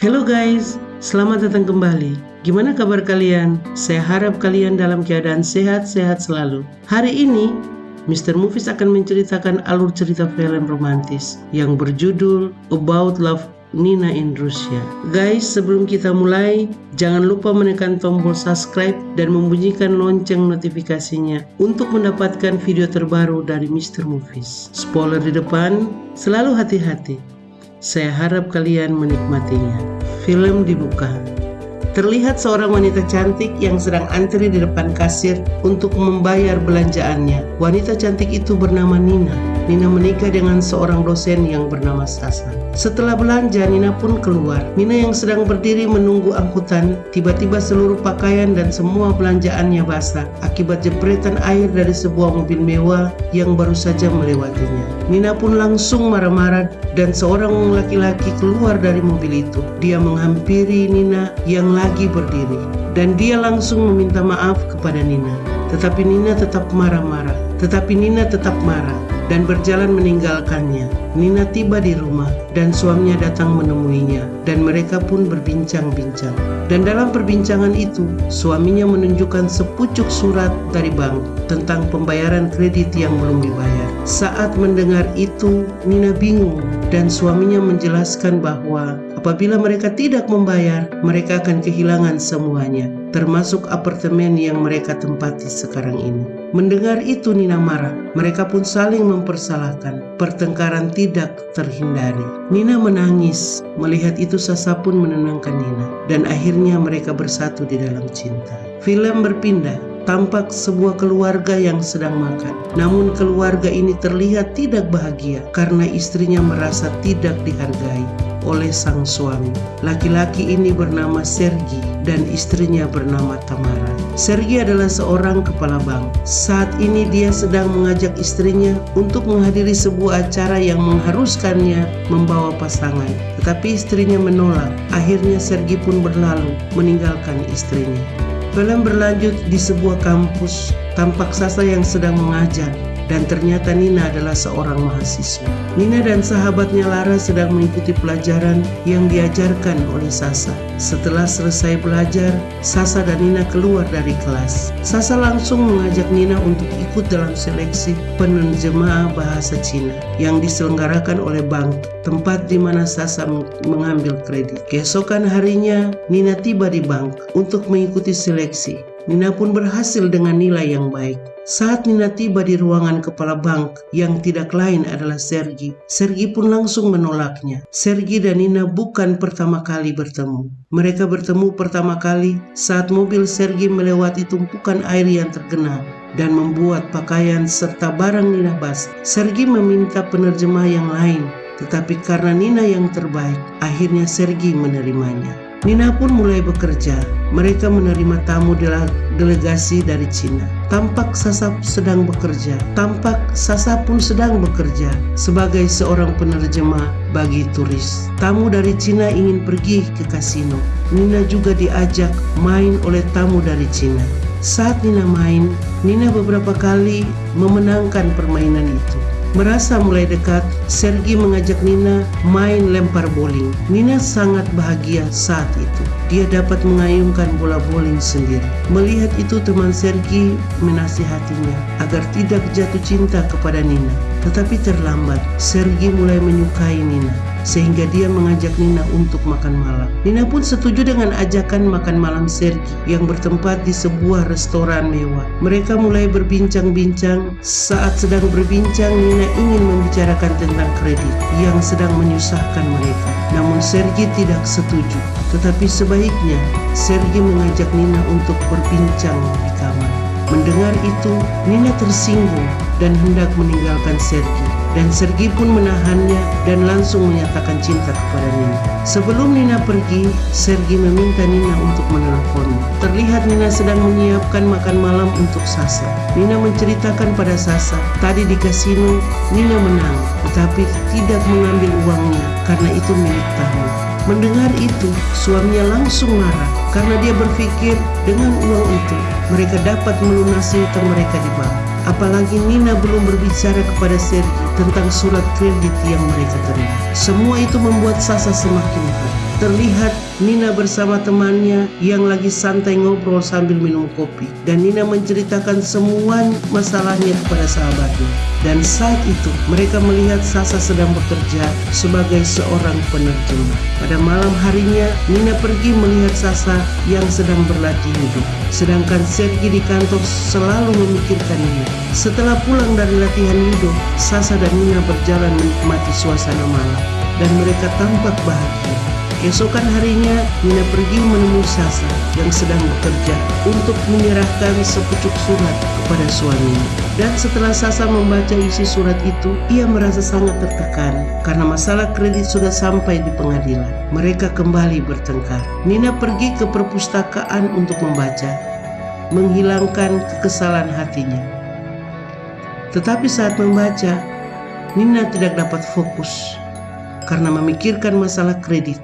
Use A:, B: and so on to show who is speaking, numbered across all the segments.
A: Hello guys, selamat datang kembali. Gimana kabar kalian? Saya harap kalian dalam keadaan sehat-sehat selalu. Hari ini, Mr. Movies akan menceritakan alur cerita film romantis yang berjudul About Love Nina in Russia. Guys, sebelum kita mulai, jangan lupa menekan tombol subscribe dan membunyikan lonceng notifikasinya untuk mendapatkan video terbaru dari Mr. Movies. Spoiler di depan, selalu hati-hati. Saya harap kalian menikmatinya. Film dibuka. Terlihat seorang wanita cantik yang sedang antri di depan kasir untuk membayar belanjaannya. Wanita cantik itu bernama Nina. Nina menikah dengan seorang dosen yang bernama Sasa. Setelah belanja, Nina pun keluar. Nina yang sedang berdiri menunggu angkutan, tiba-tiba seluruh pakaian dan semua belanjaannya basah akibat jepretan air dari sebuah mobil mewah yang baru saja melewatinya. Nina pun langsung marah-marah dan seorang laki-laki keluar dari mobil itu. Dia menghampiri Nina yang lagi berdiri dan dia langsung meminta maaf kepada Nina. Tetapi Nina tetap marah-marah. Tetapi Nina tetap marah dan berjalan meninggalkannya. Nina tiba di rumah dan suaminya datang menemuinya dan mereka pun berbincang-bincang. Dan dalam perbincangan itu, suaminya menunjukkan sepucuk surat dari bank tentang pembayaran kredit yang belum dibayar. Saat mendengar itu, Nina bingung dan suaminya menjelaskan bahwa apabila mereka tidak membayar, mereka akan kehilangan semuanya, termasuk apartemen yang mereka tempati sekarang ini. Mendengar itu Nina marah, mereka pun saling mempersalahkan. Pertengkaran tidak terhindari. Nina menangis, melihat itu Sasa pun menenangkan Nina. Dan akhirnya mereka bersatu di dalam cinta. Film berpindah tampak sebuah keluarga yang sedang makan. Namun keluarga ini terlihat tidak bahagia karena istrinya merasa tidak dihargai oleh sang suami. Laki-laki ini bernama Sergi dan istrinya bernama Tamara. Sergi adalah seorang kepala bank. Saat ini dia sedang mengajak istrinya untuk menghadiri sebuah acara yang mengharuskannya membawa pasangan. Tetapi istrinya menolak. Akhirnya Sergi pun berlalu meninggalkan istrinya. Film berlanjut di sebuah kampus, tampak Sasa yang sedang mengajar dan ternyata Nina adalah seorang mahasiswa. Nina dan sahabatnya Lara sedang mengikuti pelajaran yang diajarkan oleh Sasa. Setelah selesai belajar, Sasa dan Nina keluar dari kelas. Sasa langsung mengajak Nina untuk ikut dalam seleksi penerjemah bahasa Cina yang diselenggarakan oleh bank, tempat di mana Sasa mengambil kredit. Keesokan harinya, Nina tiba di bank untuk mengikuti seleksi. Nina pun berhasil dengan nilai yang baik. Saat Nina tiba di ruangan kepala bank yang tidak lain adalah Sergi, Sergi pun langsung menolaknya. Sergi dan Nina bukan pertama kali bertemu. Mereka bertemu pertama kali saat mobil Sergi melewati tumpukan air yang tergenang dan membuat pakaian serta barang Nina basah. Sergi meminta penerjemah yang lain, tetapi karena Nina yang terbaik, akhirnya Sergi menerimanya. Nina pun mulai bekerja. Mereka menerima tamu delegasi dari Cina. Tampak Sasa sedang bekerja. Tampak Sasa pun sedang bekerja sebagai seorang penerjemah bagi turis. Tamu dari Cina ingin pergi ke kasino. Nina juga diajak main oleh tamu dari Cina. Saat Nina main, Nina beberapa kali memenangkan permainan itu. Merasa mulai dekat, Sergi mengajak Nina main lempar bowling. Nina sangat bahagia saat itu. Dia dapat mengayunkan bola bowling sendiri. Melihat itu teman Sergi menasihatinya agar tidak jatuh cinta kepada Nina. Tetapi terlambat, Sergi mulai menyukai Nina sehingga dia mengajak Nina untuk makan malam. Nina pun setuju dengan ajakan makan malam Sergi yang bertempat di sebuah restoran mewah. Mereka mulai berbincang-bincang. Saat sedang berbincang, Nina ingin membicarakan tentang kredit yang sedang menyusahkan mereka. Namun Sergi tidak setuju. Tetapi sebaiknya Sergi mengajak Nina untuk berbincang di kamar. Mendengar itu, Nina tersinggung dan hendak meninggalkan Sergi dan Sergi pun menahannya dan langsung menyatakan cinta kepada Nina. Sebelum Nina pergi, Sergi meminta Nina untuk menelponnya. Terlihat Nina sedang menyiapkan makan malam untuk Sasa. Nina menceritakan pada Sasa, tadi di kasino Nina menang, tetapi tidak mengambil uangnya karena itu milik tamu. Mendengar itu, suaminya langsung marah karena dia berpikir dengan uang itu mereka dapat melunasi utang mereka di bank. Apalagi Nina belum berbicara kepada Sergi tentang surat kredit yang mereka terima. Semua itu membuat Sasa semakin marah. terlihat Nina bersama temannya yang lagi santai ngobrol sambil minum kopi. Dan Nina menceritakan semua masalahnya kepada sahabatnya. Dan saat itu mereka melihat Sasa sedang bekerja sebagai seorang penerjemah. Pada malam harinya Nina pergi melihat Sasa yang sedang berlatih hidup. Sedangkan Sergi di kantor selalu memikirkan Nina. Setelah pulang dari latihan hidup, Sasa dan Nina berjalan menikmati suasana malam. Dan mereka tampak bahagia. Keesokan harinya, Nina pergi menemui Sasa yang sedang bekerja untuk menyerahkan sepucuk surat kepada suaminya. Dan setelah Sasa membaca isi surat itu, ia merasa sangat tertekan karena masalah kredit sudah sampai di pengadilan. Mereka kembali bertengkar. Nina pergi ke perpustakaan untuk membaca, menghilangkan kekesalan hatinya. Tetapi saat membaca, Nina tidak dapat fokus karena memikirkan masalah kredit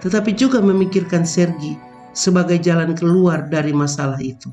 A: tetapi juga memikirkan Sergi sebagai jalan keluar dari masalah itu.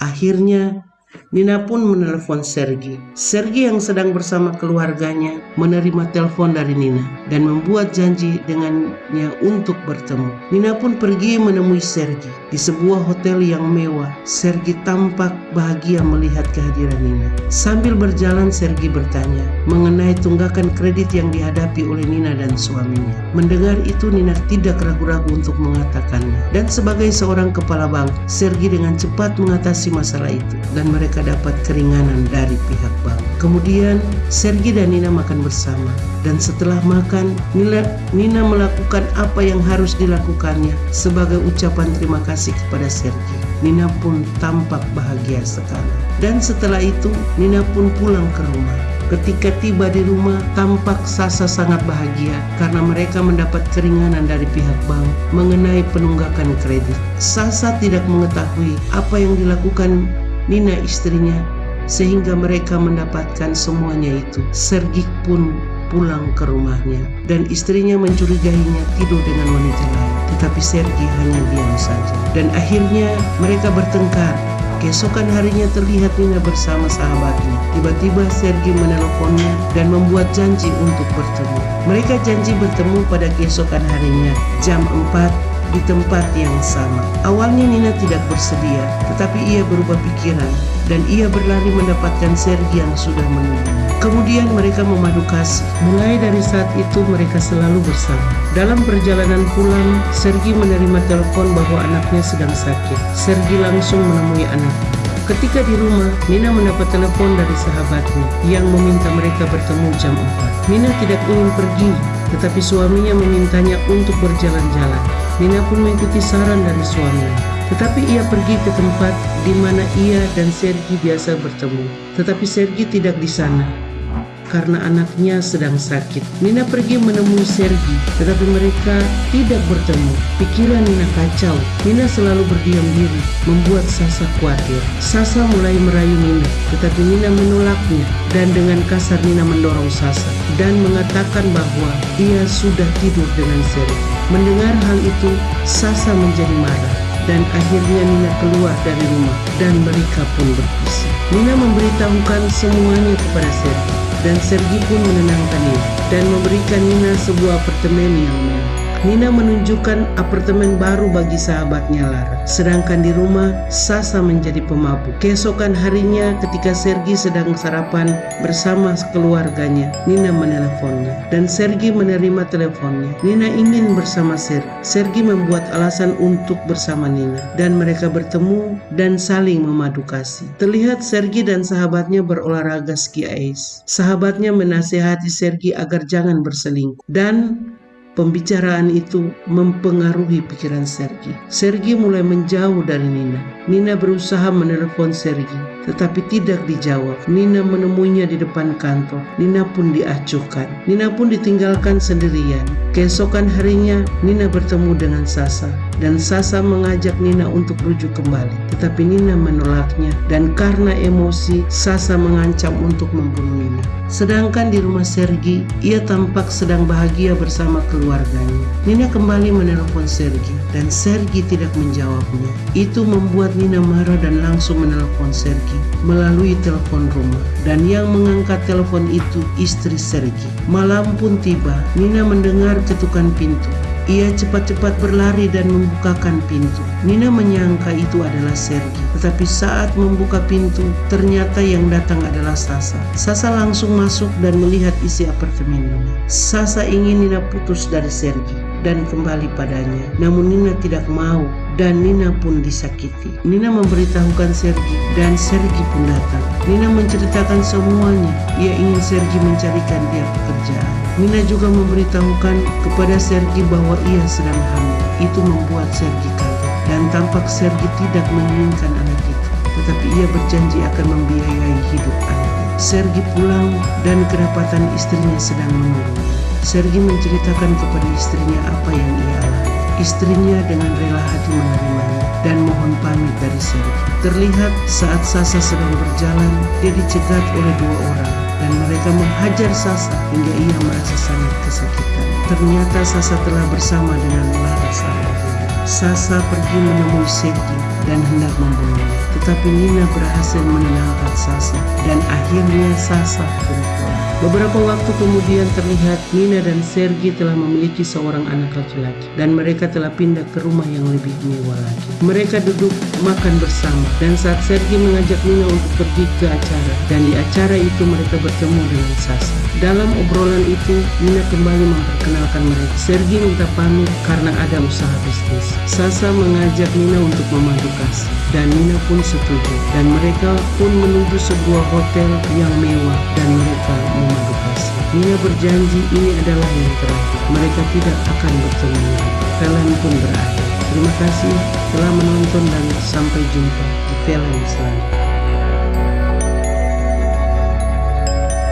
A: Akhirnya, Nina pun menelpon Sergi. Sergi yang sedang bersama keluarganya menerima telepon dari Nina dan membuat janji dengannya untuk bertemu. Nina pun pergi menemui Sergi di sebuah hotel yang mewah. Sergi tampak bahagia melihat kehadiran Nina. Sambil berjalan Sergi bertanya mengenai tunggakan kredit yang dihadapi oleh Nina dan suaminya. Mendengar itu Nina tidak ragu-ragu untuk mengatakannya. Dan sebagai seorang kepala bank, Sergi dengan cepat mengatasi masalah itu dan mereka dapat keringanan dari pihak bank. Kemudian Sergi dan Nina makan bersama dan setelah makan Nina melakukan apa yang harus dilakukannya sebagai ucapan terima kasih kepada Sergi. Nina pun tampak bahagia sekali. Dan setelah itu Nina pun pulang ke rumah. Ketika tiba di rumah, tampak Sasa sangat bahagia karena mereka mendapat keringanan dari pihak bank mengenai penunggakan kredit. Sasa tidak mengetahui apa yang dilakukan Nina istrinya sehingga mereka mendapatkan semuanya itu. Sergik pun pulang ke rumahnya dan istrinya mencurigainya tidur dengan wanita lain. Tetapi Sergi hanya diam saja. Dan akhirnya mereka bertengkar. Keesokan harinya terlihat Nina bersama sahabatnya. Tiba-tiba Sergi menelponnya dan membuat janji untuk bertemu. Mereka janji bertemu pada keesokan harinya jam 4 di tempat yang sama. Awalnya Nina tidak bersedia, tetapi ia berubah pikiran dan ia berlari mendapatkan Sergi yang sudah menunggu. Kemudian mereka memadu kasih. Mulai dari saat itu mereka selalu bersama. Dalam perjalanan pulang, Sergi menerima telepon bahwa anaknya sedang sakit. Sergi langsung menemui anaknya. Ketika di rumah, Nina mendapat telepon dari sahabatnya yang meminta mereka bertemu jam 4. Nina tidak ingin pergi, tetapi suaminya memintanya untuk berjalan-jalan. Nina pun mengikuti saran dari suaminya. Tetapi ia pergi ke tempat di mana ia dan Sergi biasa bertemu. Tetapi Sergi tidak di sana karena anaknya sedang sakit. Nina pergi menemui Sergi, tetapi mereka tidak bertemu. Pikiran Nina kacau. Nina selalu berdiam diri, membuat Sasa khawatir. Sasa mulai merayu Nina, tetapi Nina menolaknya dan dengan kasar Nina mendorong Sasa dan mengatakan bahwa ia sudah tidur dengan Sergi. Mendengar hal itu, Sasa menjadi marah dan akhirnya Nina keluar dari rumah dan mereka pun berpisah. Nina memberitahukan semuanya kepada Sergi dan Sergi pun menenangkan Nina dan memberikan Nina sebuah apartemen yang mewah. Nina menunjukkan apartemen baru bagi sahabatnya Lara. Sedangkan di rumah, Sasa menjadi pemabuk. Keesokan harinya ketika Sergi sedang sarapan bersama keluarganya, Nina meneleponnya. Dan Sergi menerima teleponnya. Nina ingin bersama Sergi. Sergi membuat alasan untuk bersama Nina. Dan mereka bertemu dan saling memadu kasih. Terlihat Sergi dan sahabatnya berolahraga ski ice. Sahabatnya menasehati Sergi agar jangan berselingkuh. Dan Pembicaraan itu mempengaruhi pikiran Sergi. Sergi mulai menjauh dari Nina. Nina berusaha menelpon Sergi, tetapi tidak dijawab. Nina menemuinya di depan kantor. Nina pun diacuhkan. Nina pun ditinggalkan sendirian. Keesokan harinya, Nina bertemu dengan Sasa dan Sasa mengajak Nina untuk rujuk kembali. Tetapi Nina menolaknya dan karena emosi, Sasa mengancam untuk membunuh Nina. Sedangkan di rumah Sergi, ia tampak sedang bahagia bersama keluarganya. Nina kembali menelpon Sergi dan Sergi tidak menjawabnya. Itu membuat Nina marah dan langsung menelpon Sergi melalui telepon rumah. Dan yang mengangkat telepon itu istri Sergi. Malam pun tiba, Nina mendengar ketukan pintu. Ia cepat-cepat berlari dan membukakan pintu. Nina menyangka itu adalah Sergi, tetapi saat membuka pintu, ternyata yang datang adalah Sasa. Sasa langsung masuk dan melihat isi apartemen Nina. Sasa ingin Nina putus dari Sergi dan kembali padanya. Namun Nina tidak mau dan Nina pun disakiti. Nina memberitahukan Sergi dan Sergi pun datang. Nina menceritakan semuanya. Ia ingin Sergi mencarikan dia pekerjaan. Nina juga memberitahukan kepada Sergi bahwa ia sedang hamil. Itu membuat Sergi kaget dan tampak Sergi tidak menginginkan anak itu, tetapi ia berjanji akan membiayai hidup anaknya. Sergi pulang dan kedapatan istrinya sedang menunggu. Sergi menceritakan kepada istrinya apa yang ia alami. Istrinya dengan rela hati menerimanya dan mohon pamit dari Sergi. Terlihat saat Sasa sedang berjalan, dia dicegat oleh dua orang dan mereka menghajar Sasa hingga ia merasa sangat kesakitan. Ternyata Sasa telah bersama dengan ayahnya. Sasa pergi menemui Sergi dan hendak membunuhnya. Tetapi Nina berhasil menenangkan Sasa dan akhirnya Sasa pun. Beberapa waktu kemudian terlihat Nina dan Sergi telah memiliki seorang anak laki-laki dan mereka telah pindah ke rumah yang lebih mewah lagi. Mereka duduk makan bersama dan saat Sergi mengajak Nina untuk pergi ke acara dan di acara itu mereka bertemu dengan Sasa. Dalam obrolan itu Nina kembali memperkenalkan mereka. Sergi minta pamit karena ada usaha bisnis. Sasa mengajak Nina untuk memandu kasih dan Nina pun setuju dan mereka pun menuju sebuah hotel yang mewah dan mereka memandu kasih. Nina berjanji ini adalah yang terakhir. Mereka tidak akan bertemu lagi. Film pun berakhir. Terima kasih telah menonton dan sampai jumpa di film selanjutnya.